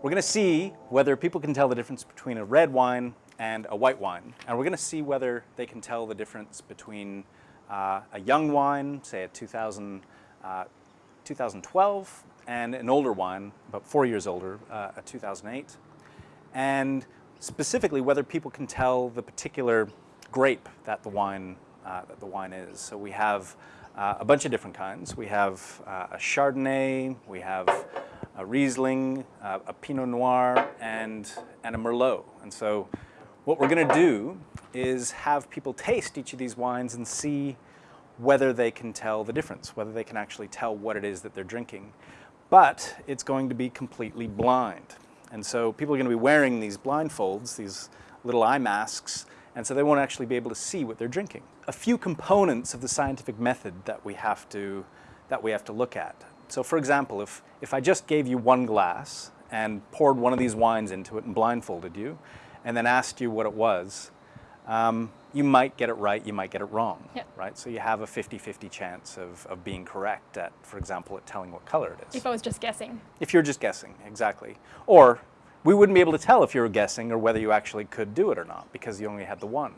We're going to see whether people can tell the difference between a red wine and a white wine. And we're going to see whether they can tell the difference between uh, a young wine, say a 2000, uh, 2012, and an older wine, about four years older, uh, a 2008. And specifically whether people can tell the particular grape that the wine, uh, that the wine is. So we have uh, a bunch of different kinds. We have uh, a Chardonnay, we have a Riesling, uh, a Pinot Noir, and, and a Merlot. And so what we're going to do is have people taste each of these wines and see whether they can tell the difference, whether they can actually tell what it is that they're drinking. But it's going to be completely blind. And so people are going to be wearing these blindfolds, these little eye masks, and so they won't actually be able to see what they're drinking. A few components of the scientific method that we have to, that we have to look at. So for example, if, if I just gave you one glass and poured one of these wines into it and blindfolded you, and then asked you what it was, um, you might get it right, you might get it wrong, yep. right? So you have a 50-50 chance of, of being correct at, for example, at telling what color it is. If I was just guessing. If you're just guessing, exactly. Or we wouldn't be able to tell if you were guessing or whether you actually could do it or not because you only had the one.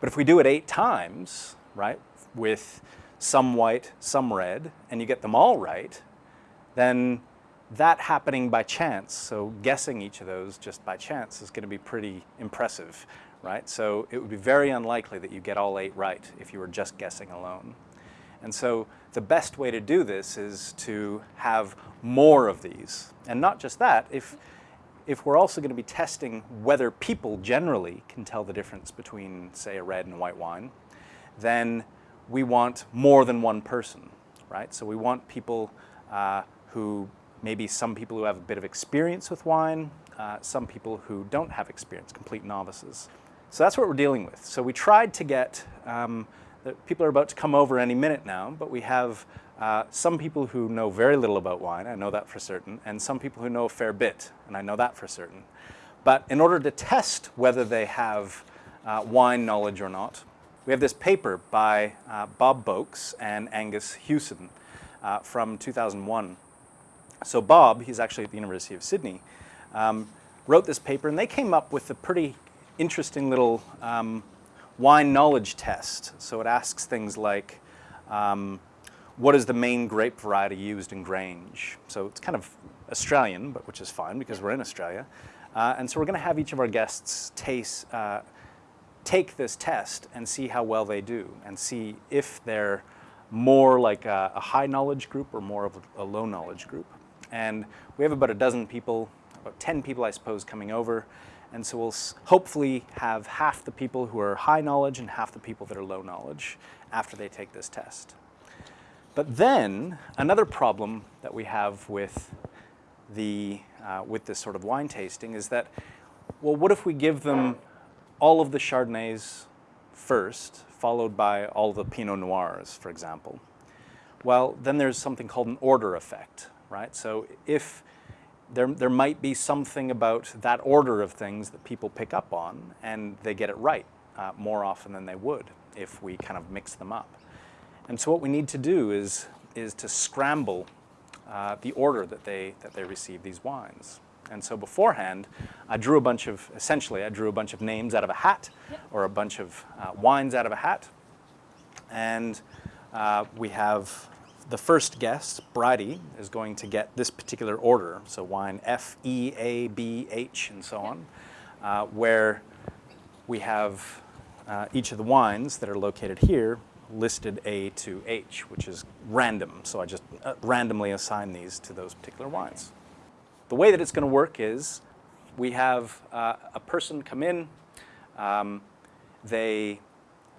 But if we do it eight times, right, with some white, some red, and you get them all right, then that happening by chance, so guessing each of those just by chance is going to be pretty impressive, right? So it would be very unlikely that you get all eight right if you were just guessing alone. And so the best way to do this is to have more of these. And not just that, if, if we're also going to be testing whether people generally can tell the difference between, say, a red and a white wine, then we want more than one person, right? So we want people uh, who, maybe some people who have a bit of experience with wine, uh, some people who don't have experience, complete novices. So that's what we're dealing with. So we tried to get, um, people are about to come over any minute now, but we have uh, some people who know very little about wine, I know that for certain, and some people who know a fair bit, and I know that for certain. But in order to test whether they have uh, wine knowledge or not, we have this paper by uh, Bob Boakes and Angus Hughson uh, from 2001. So Bob, he's actually at the University of Sydney, um, wrote this paper and they came up with a pretty interesting little um, wine knowledge test. So it asks things like, um, what is the main grape variety used in Grange? So it's kind of Australian, but which is fine because we're in Australia. Uh, and so we're going to have each of our guests taste, uh, take this test and see how well they do and see if they're more like a, a high knowledge group or more of a, a low knowledge group. And we have about a dozen people, about 10 people I suppose coming over. And so we'll hopefully have half the people who are high knowledge and half the people that are low knowledge after they take this test. But then another problem that we have with the uh, with this sort of wine tasting is that, well, what if we give them all of the Chardonnays first, followed by all the Pinot Noirs, for example. Well, then there's something called an order effect, right? So if there, there might be something about that order of things that people pick up on and they get it right uh, more often than they would if we kind of mix them up. And so what we need to do is, is to scramble uh, the order that they, that they receive these wines. And so beforehand, I drew a bunch of, essentially, I drew a bunch of names out of a hat or a bunch of uh, wines out of a hat. And uh, we have the first guest, Bridie, is going to get this particular order. So wine F, E, A, B, H, and so on, uh, where we have uh, each of the wines that are located here listed A to H, which is random. So I just uh, randomly assign these to those particular wines. The way that it's going to work is we have uh, a person come in, um, they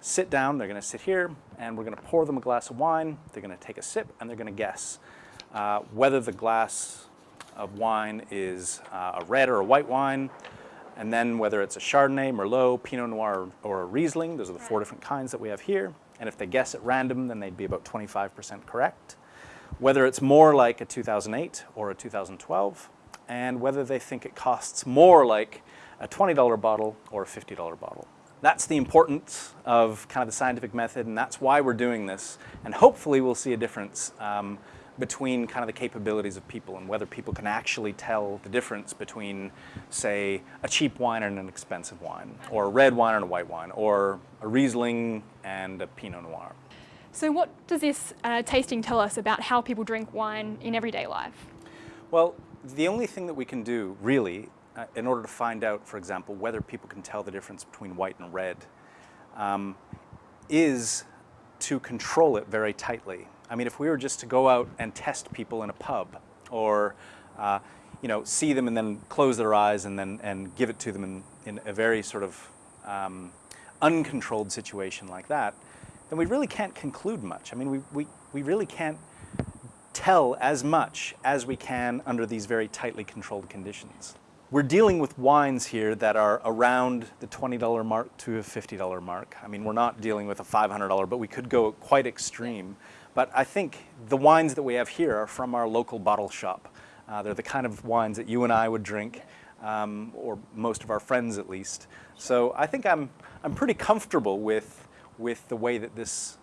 sit down, they're going to sit here, and we're going to pour them a glass of wine, they're going to take a sip, and they're going to guess uh, whether the glass of wine is uh, a red or a white wine, and then whether it's a Chardonnay, Merlot, Pinot Noir, or a Riesling. Those are the four different kinds that we have here. And if they guess at random, then they'd be about 25% correct. Whether it's more like a 2008 or a 2012, and whether they think it costs more like a $20 bottle or a $50 bottle. That's the importance of kind of the scientific method, and that's why we're doing this. And hopefully we'll see a difference um, between kind of the capabilities of people and whether people can actually tell the difference between, say, a cheap wine and an expensive wine, or a red wine and a white wine, or a Riesling and a Pinot Noir. So what does this uh, tasting tell us about how people drink wine in everyday life? Well, the only thing that we can do, really, uh, in order to find out, for example, whether people can tell the difference between white and red, um, is to control it very tightly. I mean, if we were just to go out and test people in a pub, or uh, you know, see them and then close their eyes and then and give it to them in, in a very sort of um, uncontrolled situation like that, then we really can't conclude much. I mean, we, we, we really can't tell as much as we can under these very tightly controlled conditions. We're dealing with wines here that are around the $20 mark to a $50 mark. I mean, we're not dealing with a $500, but we could go quite extreme. But I think the wines that we have here are from our local bottle shop. Uh, they're the kind of wines that you and I would drink, um, or most of our friends at least. So I think I'm, I'm pretty comfortable with, with the way that this,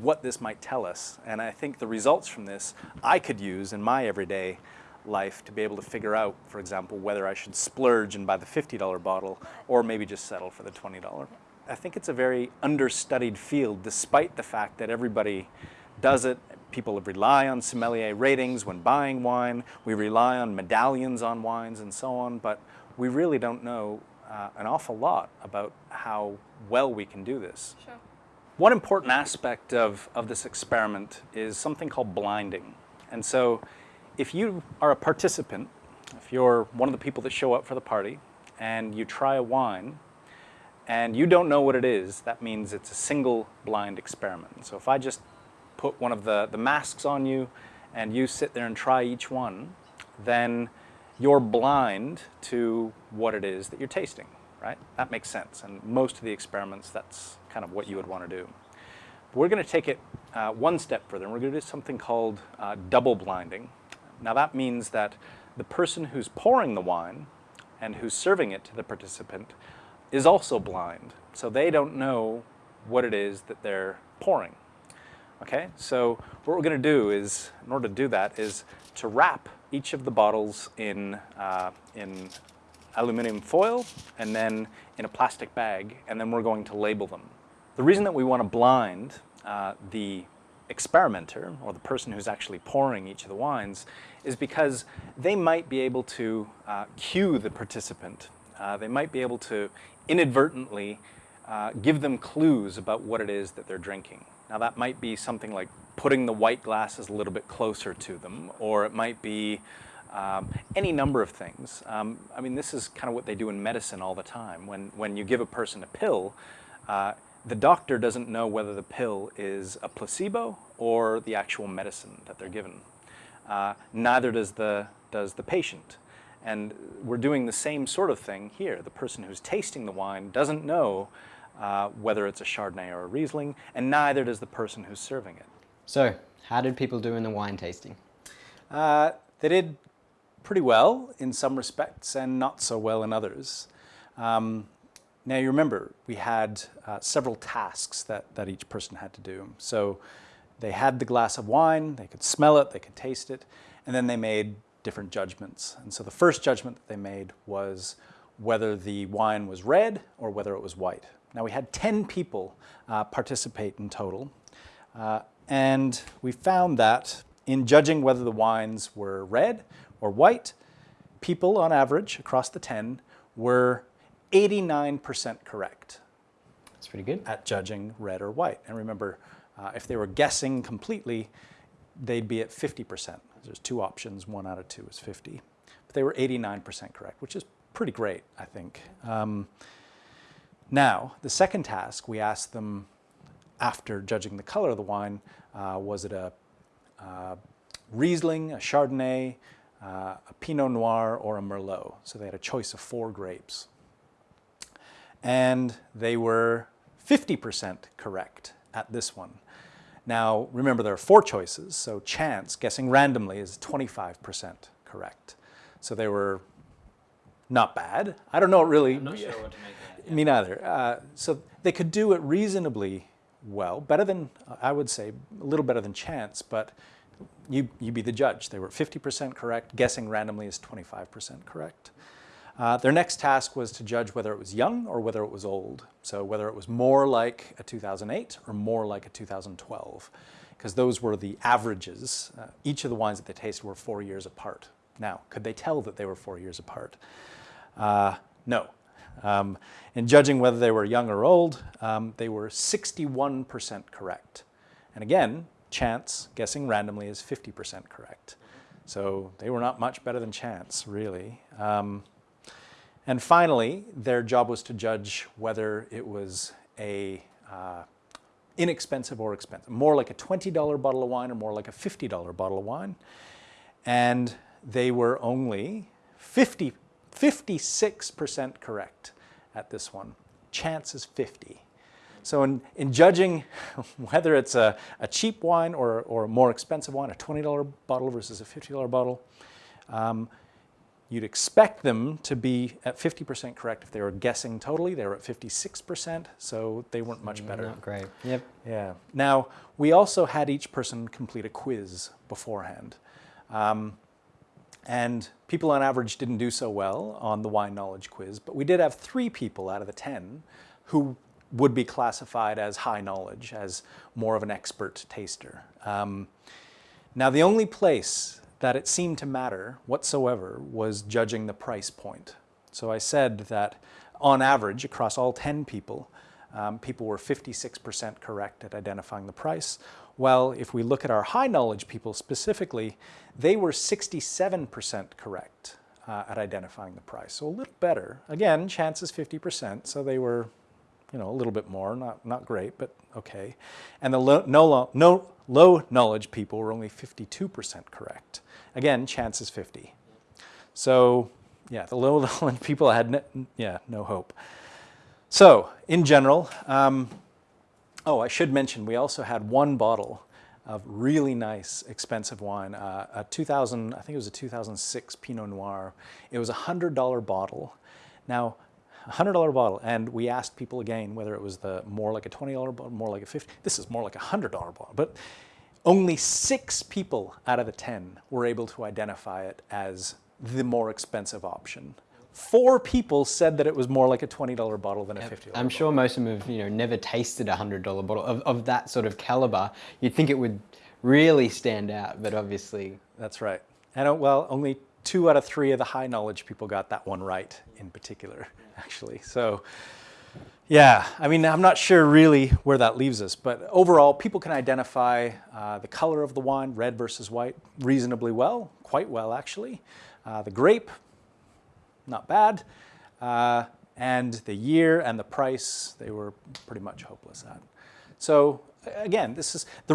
what this might tell us. And I think the results from this I could use in my everyday life to be able to figure out, for example, whether I should splurge and buy the $50 bottle or maybe just settle for the $20. I think it's a very understudied field despite the fact that everybody does it. People rely on sommelier ratings when buying wine. We rely on medallions on wines and so on, but we really don't know uh, an awful lot about how well we can do this. Sure. One important aspect of, of this experiment is something called blinding. And so if you are a participant, if you're one of the people that show up for the party and you try a wine and you don't know what it is, that means it's a single blind experiment. So if I just put one of the, the masks on you and you sit there and try each one, then you're blind to what it is that you're tasting, right? That makes sense. And most of the experiments, that's kind of what you would want to do. But we're going to take it uh, one step further, and we're going to do something called uh, double blinding. Now that means that the person who's pouring the wine and who's serving it to the participant is also blind. So they don't know what it is that they're pouring. Okay, so what we're going to do is, in order to do that, is to wrap each of the bottles in, uh, in aluminum foil and then in a plastic bag, and then we're going to label them. The reason that we want to blind uh, the experimenter, or the person who's actually pouring each of the wines, is because they might be able to uh, cue the participant. Uh, they might be able to inadvertently uh, give them clues about what it is that they're drinking. Now that might be something like putting the white glasses a little bit closer to them, or it might be um, any number of things. Um, I mean, this is kind of what they do in medicine all the time. When, when you give a person a pill, uh, the doctor doesn't know whether the pill is a placebo or the actual medicine that they're given. Uh, neither does the, does the patient. And we're doing the same sort of thing here. The person who's tasting the wine doesn't know uh, whether it's a Chardonnay or a Riesling, and neither does the person who's serving it. So, how did people do in the wine tasting? Uh, they did pretty well in some respects and not so well in others. Um, now you remember, we had uh, several tasks that, that each person had to do. So they had the glass of wine, they could smell it, they could taste it, and then they made different judgments. And so the first judgment that they made was whether the wine was red or whether it was white. Now we had 10 people uh, participate in total, uh, and we found that in judging whether the wines were red or white, people on average across the 10 were 89% correct. That's pretty good. At judging red or white. And remember, uh, if they were guessing completely, they'd be at 50%. There's two options, one out of two is 50. But they were 89% correct, which is pretty great, I think. Um, now, the second task, we asked them after judging the color of the wine, uh, was it a uh, Riesling, a Chardonnay, uh, a Pinot Noir, or a Merlot? So they had a choice of four grapes and they were 50% correct at this one. Now, remember there are four choices, so chance, guessing randomly, is 25% correct. So they were not bad. I don't know really. I'm not sure what to make that. Me neither. Uh, so they could do it reasonably well, better than, I would say, a little better than chance, but you, you be the judge. They were 50% correct. Guessing randomly is 25% correct. Uh, their next task was to judge whether it was young or whether it was old. So whether it was more like a 2008 or more like a 2012, because those were the averages. Uh, each of the wines that they tasted were four years apart. Now, could they tell that they were four years apart? Uh, no. Um, in judging whether they were young or old, um, they were 61% correct. And again, chance, guessing randomly, is 50% correct. So they were not much better than chance, really. Um, and finally, their job was to judge whether it was a uh, inexpensive or expensive, more like a $20 bottle of wine or more like a $50 bottle of wine. And they were only 50, 56% correct at this one. Chance is 50. So in, in judging whether it's a, a cheap wine or, or a more expensive wine, a $20 bottle versus a $50 bottle, um, you'd expect them to be at 50% correct if they were guessing totally. They were at 56%, so they weren't much better. Not great. Yep. Yeah. Now, we also had each person complete a quiz beforehand. Um, and people on average didn't do so well on the wine knowledge quiz, but we did have three people out of the 10 who would be classified as high knowledge, as more of an expert taster. Um, now, the only place that it seemed to matter whatsoever was judging the price point. So I said that on average, across all 10 people, um, people were 56% correct at identifying the price. Well, if we look at our high knowledge people specifically, they were 67% correct uh, at identifying the price. So a little better. Again, chance is 50%, so they were you know, a little bit more, not, not great, but okay. And the low, no, no, low knowledge people were only 52% correct. Again, chance is 50. So yeah, the low knowledge people had, yeah, no hope. So in general, um, oh, I should mention, we also had one bottle of really nice, expensive wine, uh, a 2000, I think it was a 2006 Pinot Noir. It was a $100 bottle. Now, $100 bottle, and we asked people again whether it was the more like a $20 bottle, more like a 50 This is more like a $100 bottle, but only six people out of the 10 were able to identify it as the more expensive option. Four people said that it was more like a $20 bottle than a $50 I'm bottle. sure most of them have you know never tasted a hundred dollar bottle of, of that sort of caliber. You'd think it would really stand out, but obviously That's right. And uh, well, only two out of three of the high knowledge people got that one right in particular, actually. So yeah, I mean, I'm not sure really where that leaves us, but overall, people can identify uh, the color of the wine, red versus white, reasonably well, quite well actually. Uh, the grape, not bad. Uh, and the year and the price, they were pretty much hopeless at. So again, this is the